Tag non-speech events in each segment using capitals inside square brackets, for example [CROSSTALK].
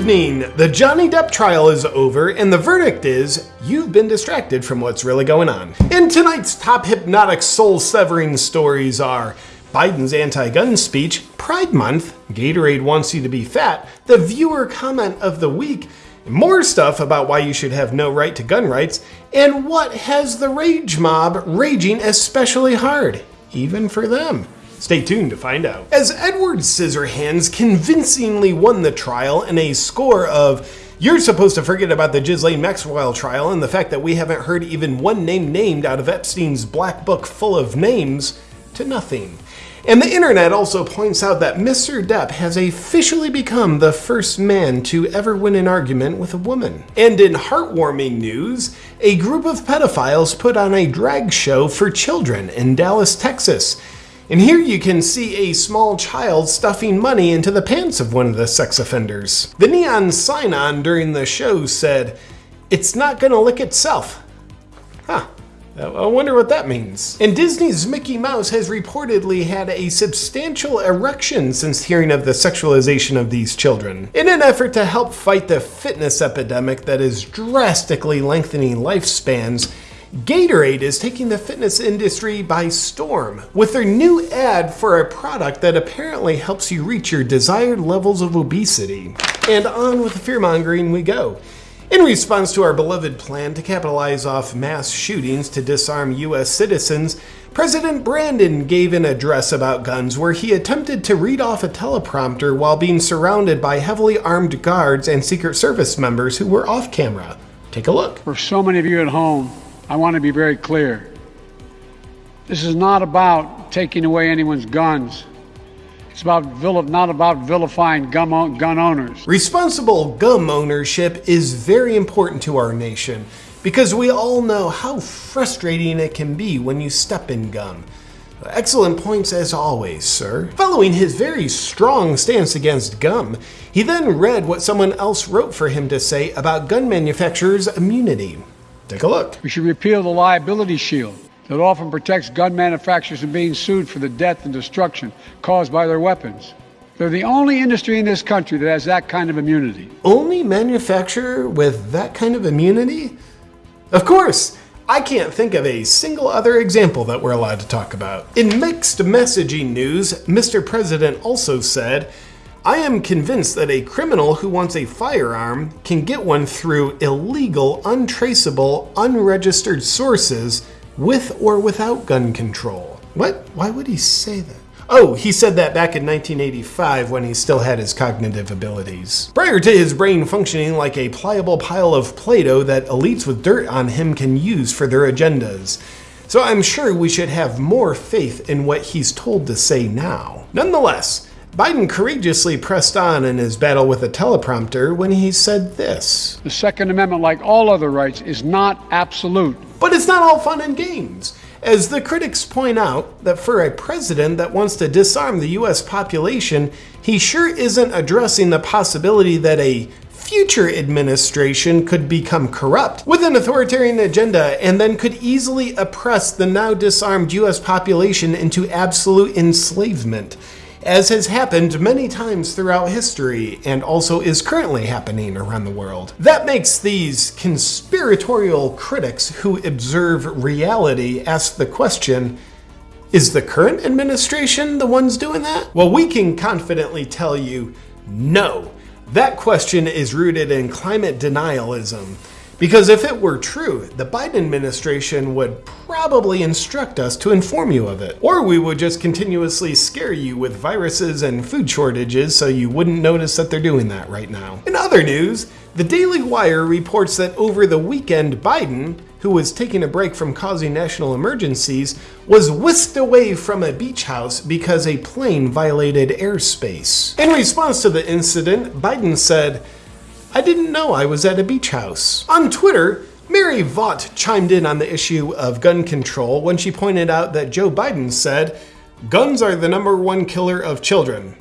evening! The Johnny Depp trial is over, and the verdict is you've been distracted from what's really going on. In tonight's top hypnotic soul severing stories are Biden's anti gun speech, Pride Month, Gatorade wants you to be fat, the viewer comment of the week, more stuff about why you should have no right to gun rights, and what has the rage mob raging especially hard, even for them. Stay tuned to find out. As Edward Scissorhands convincingly won the trial in a score of you're supposed to forget about the Ghislaine Maxwell trial and the fact that we haven't heard even one name named out of Epstein's black book full of names to nothing. And the internet also points out that Mr. Depp has officially become the first man to ever win an argument with a woman. And in heartwarming news, a group of pedophiles put on a drag show for children in Dallas, Texas. And here you can see a small child stuffing money into the pants of one of the sex offenders. The neon sign on during the show said, It's not gonna lick itself. Huh. I wonder what that means. And Disney's Mickey Mouse has reportedly had a substantial erection since hearing of the sexualization of these children. In an effort to help fight the fitness epidemic that is drastically lengthening lifespans, Gatorade is taking the fitness industry by storm with their new ad for a product that apparently helps you reach your desired levels of obesity. And on with the fearmongering we go. In response to our beloved plan to capitalize off mass shootings to disarm US citizens, President Brandon gave an address about guns where he attempted to read off a teleprompter while being surrounded by heavily armed guards and Secret Service members who were off camera. Take a look. For so many of you at home, I want to be very clear. This is not about taking away anyone's guns. It's about not about vilifying gun, gun owners. Responsible gun ownership is very important to our nation because we all know how frustrating it can be when you step in gum. Excellent points as always, sir. Following his very strong stance against gum, he then read what someone else wrote for him to say about gun manufacturers' immunity. Take a look. We should repeal the liability shield that often protects gun manufacturers from being sued for the death and destruction caused by their weapons. They're the only industry in this country that has that kind of immunity. Only manufacturer with that kind of immunity? Of course, I can't think of a single other example that we're allowed to talk about. In mixed messaging news, Mr. President also said, I am convinced that a criminal who wants a firearm can get one through illegal, untraceable, unregistered sources with or without gun control. What? Why would he say that? Oh, he said that back in 1985 when he still had his cognitive abilities. Prior to his brain functioning like a pliable pile of Play-Doh that elites with dirt on him can use for their agendas. So I'm sure we should have more faith in what he's told to say now. Nonetheless, Biden courageously pressed on in his battle with a teleprompter when he said this The Second Amendment, like all other rights, is not absolute. But it's not all fun and games. As the critics point out, that for a president that wants to disarm the US population, he sure isn't addressing the possibility that a future administration could become corrupt with an authoritarian agenda and then could easily oppress the now disarmed US population into absolute enslavement as has happened many times throughout history and also is currently happening around the world. That makes these conspiratorial critics who observe reality ask the question, is the current administration the ones doing that? Well, we can confidently tell you, no. That question is rooted in climate denialism. Because if it were true, the Biden administration would probably instruct us to inform you of it. Or we would just continuously scare you with viruses and food shortages so you wouldn't notice that they're doing that right now. In other news, the Daily Wire reports that over the weekend, Biden, who was taking a break from causing national emergencies, was whisked away from a beach house because a plane violated airspace. In response to the incident, Biden said, I didn't know I was at a beach house. On Twitter, Mary Vought chimed in on the issue of gun control when she pointed out that Joe Biden said, Guns are the number one killer of children.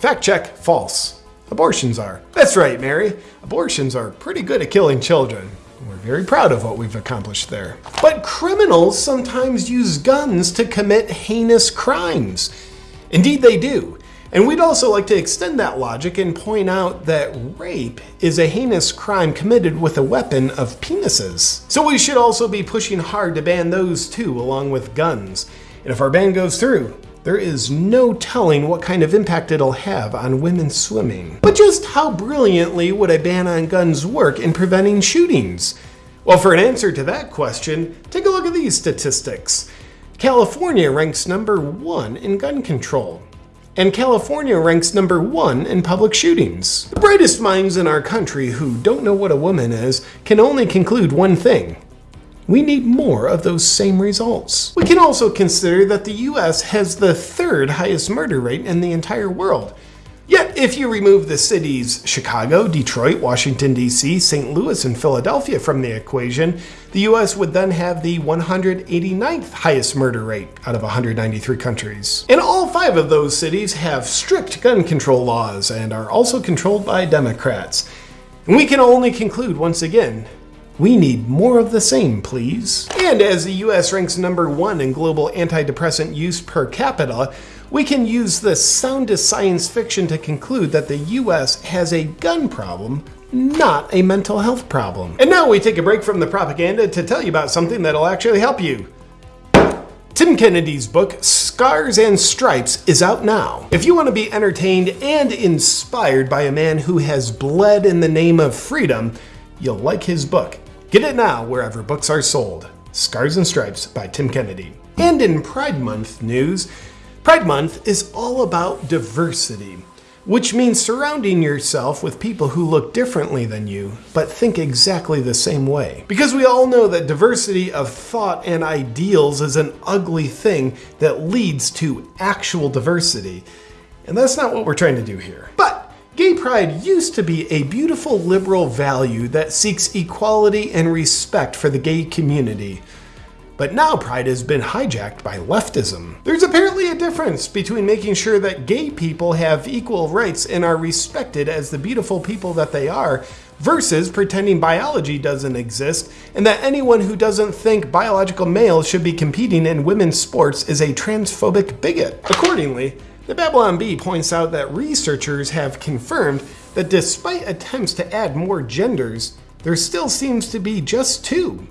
Fact check, false. Abortions are. That's right, Mary. Abortions are pretty good at killing children. We're very proud of what we've accomplished there. But criminals sometimes use guns to commit heinous crimes. Indeed, they do. And we'd also like to extend that logic and point out that rape is a heinous crime committed with a weapon of penises. So we should also be pushing hard to ban those too, along with guns. And if our ban goes through, there is no telling what kind of impact it'll have on women swimming. But just how brilliantly would a ban on guns work in preventing shootings? Well, for an answer to that question, take a look at these statistics. California ranks number one in gun control and California ranks number one in public shootings. The brightest minds in our country who don't know what a woman is can only conclude one thing. We need more of those same results. We can also consider that the US has the third highest murder rate in the entire world, Yet, if you remove the cities Chicago, Detroit, Washington, D.C., St. Louis, and Philadelphia from the equation, the U.S. would then have the 189th highest murder rate out of 193 countries. And all five of those cities have strict gun control laws and are also controlled by Democrats. And we can only conclude once again we need more of the same, please. And as the US ranks number one in global antidepressant use per capita, we can use the soundest science fiction to conclude that the US has a gun problem, not a mental health problem. And now we take a break from the propaganda to tell you about something that'll actually help you. Tim Kennedy's book, Scars and Stripes, is out now. If you want to be entertained and inspired by a man who has bled in the name of freedom, you'll like his book. Get it now wherever books are sold. Scars and Stripes by Tim Kennedy. And in Pride Month news, Pride Month is all about diversity, which means surrounding yourself with people who look differently than you, but think exactly the same way. Because we all know that diversity of thought and ideals is an ugly thing that leads to actual diversity. And that's not what we're trying to do here. But Gay pride used to be a beautiful liberal value that seeks equality and respect for the gay community. But now pride has been hijacked by leftism. There's apparently a difference between making sure that gay people have equal rights and are respected as the beautiful people that they are, versus pretending biology doesn't exist and that anyone who doesn't think biological males should be competing in women's sports is a transphobic bigot. Accordingly, the Babylon Bee points out that researchers have confirmed that despite attempts to add more genders, there still seems to be just two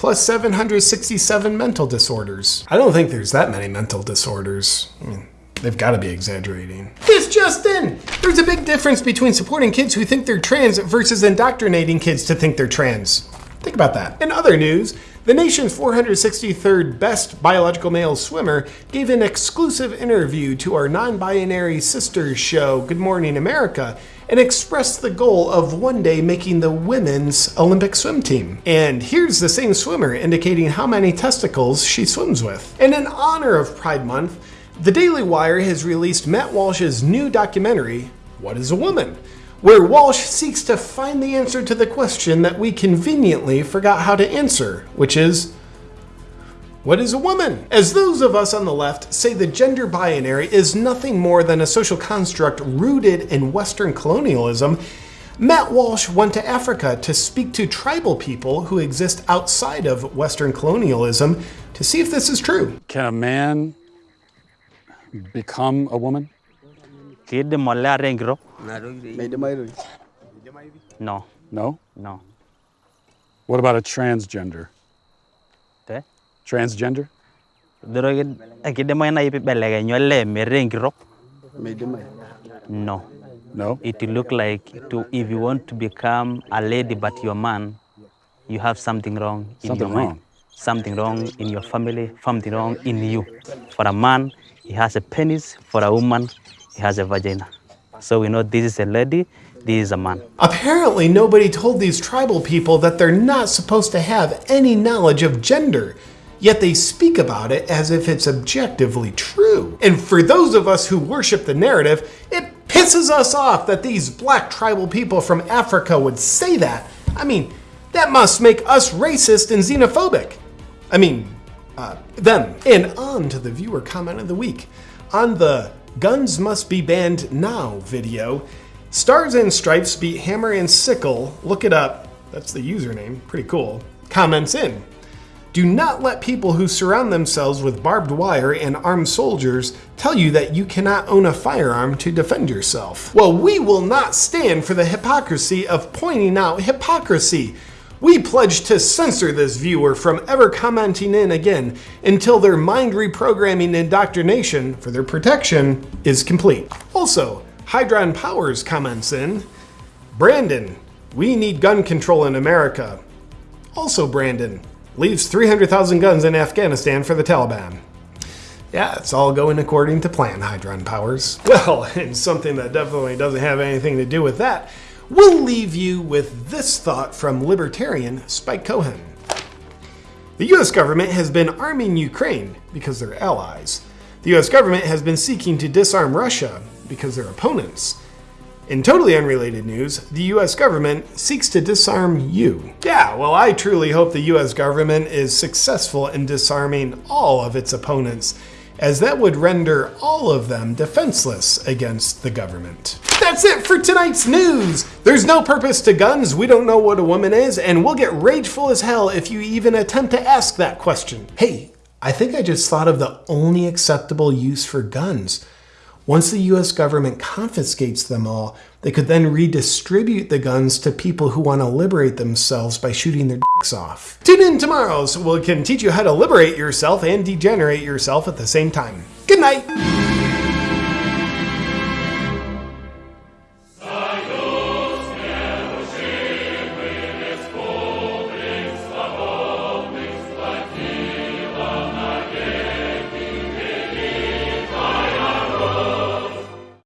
plus 767 mental disorders. I don't think there's that many mental disorders. I mean, they've got to be exaggerating. This just in! There's a big difference between supporting kids who think they're trans versus indoctrinating kids to think they're trans. Think about that. In other news, the nation's 463rd best biological male swimmer gave an exclusive interview to our non binary sister show, Good Morning America, and expressed the goal of one day making the women's Olympic swim team. And here's the same swimmer indicating how many testicles she swims with. And in honor of Pride Month, the Daily Wire has released Matt Walsh's new documentary, What is a Woman? where Walsh seeks to find the answer to the question that we conveniently forgot how to answer, which is what is a woman? As those of us on the left say the gender binary is nothing more than a social construct rooted in Western colonialism, Matt Walsh went to Africa to speak to tribal people who exist outside of Western colonialism to see if this is true. Can a man become a woman? No. No? No. What about a transgender? Te? Transgender? Doro akide mo na ipi belege nyolle. No. No? It look like to if you want to become a lady but you're a man, you have something wrong in Something your mind. wrong. Something wrong in your family, something wrong in you. For a man, he has a penis. For a woman, he has a vagina. So we know this is a lady, this is a man. Apparently, nobody told these tribal people that they're not supposed to have any knowledge of gender. Yet they speak about it as if it's objectively true. And for those of us who worship the narrative, it pisses us off that these black tribal people from Africa would say that. I mean, that must make us racist and xenophobic. I mean, uh, them. And on to the viewer comment of the week. On the Guns Must Be Banned Now video, Stars and Stripes beat Hammer and Sickle. Look it up. That's the username. Pretty cool. Comments in. Do not let people who surround themselves with barbed wire and armed soldiers tell you that you cannot own a firearm to defend yourself. Well, we will not stand for the hypocrisy of pointing out hypocrisy. We pledge to censor this viewer from ever commenting in again until their mind reprogramming indoctrination for their protection is complete. Also, Hydron Powers comments in Brandon, we need gun control in America. Also, Brandon, leaves 300,000 guns in Afghanistan for the Taliban. Yeah, it's all going according to plan, Hydron Powers. [LAUGHS] Well, and something that definitely doesn't have anything to do with that, we'll leave you with this thought from libertarian Spike Cohen. The US government has been arming Ukraine because they're allies. The US government has been seeking to disarm Russia because they're opponents. In totally unrelated news, the US government seeks to disarm you. Yeah, well, I truly hope the US government is successful in disarming all of its opponents, as that would render all of them defenseless against the government. That's it for tonight's news! There's no purpose to guns, we don't know what a woman is, and we'll get rageful as hell if you even attempt to ask that question. Hey, I think I just thought of the only acceptable use for guns. Once the US government confiscates them all, they could then redistribute the guns to people who want to liberate themselves by shooting their dicks off. Tune in tomorrow so we can teach you how to liberate yourself and degenerate yourself at the same time. Good night!